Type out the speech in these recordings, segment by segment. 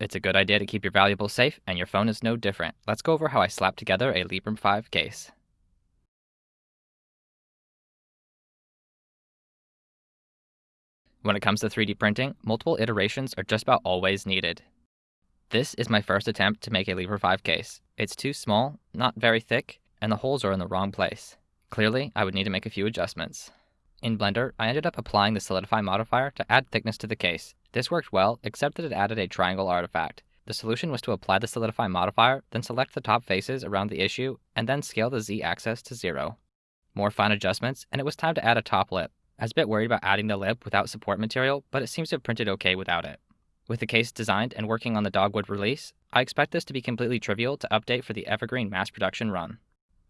It's a good idea to keep your valuables safe, and your phone is no different. Let's go over how I slapped together a Librem 5 case. When it comes to 3D printing, multiple iterations are just about always needed. This is my first attempt to make a Librem 5 case. It's too small, not very thick, and the holes are in the wrong place. Clearly, I would need to make a few adjustments. In Blender, I ended up applying the Solidify modifier to add thickness to the case. This worked well, except that it added a triangle artifact. The solution was to apply the Solidify modifier, then select the top faces around the issue, and then scale the z-axis to 0. More fine adjustments, and it was time to add a top lip. I was a bit worried about adding the lip without support material, but it seems to have printed okay without it. With the case designed and working on the Dogwood release, I expect this to be completely trivial to update for the Evergreen mass production run.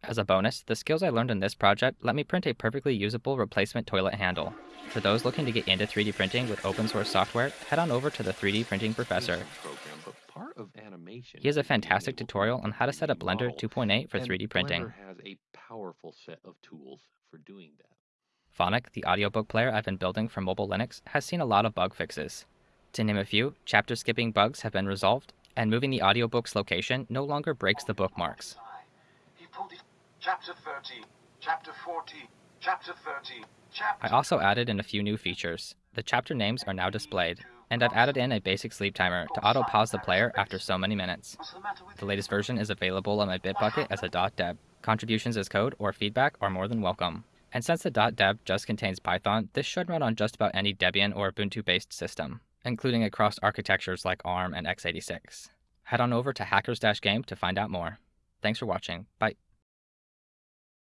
As a bonus, the skills I learned in this project let me print a perfectly usable replacement toilet handle. For those looking to get into 3D printing with open source software, head on over to the 3D Printing Professor. He has a fantastic tutorial on how to set up Blender 2.8 for 3D printing. Blender has a powerful set of tools for doing that. Phonic, the audiobook player I've been building for mobile Linux, has seen a lot of bug fixes. To name a few, chapter skipping bugs have been resolved, and moving the audiobook's location no longer breaks the bookmarks. Chapter 30, Chapter 40, Chapter 30, Chapter... I also added in a few new features. The chapter names are now displayed, and I've added in a basic sleep timer to auto-pause the player after so many minutes. The latest version is available on my Bitbucket as a .deb. Contributions as code or feedback are more than welcome. And since the .deb just contains Python, this should run on just about any Debian or Ubuntu-based system, including across architectures like ARM and x86. Head on over to hackers-game to find out more. Thanks for watching. Bye.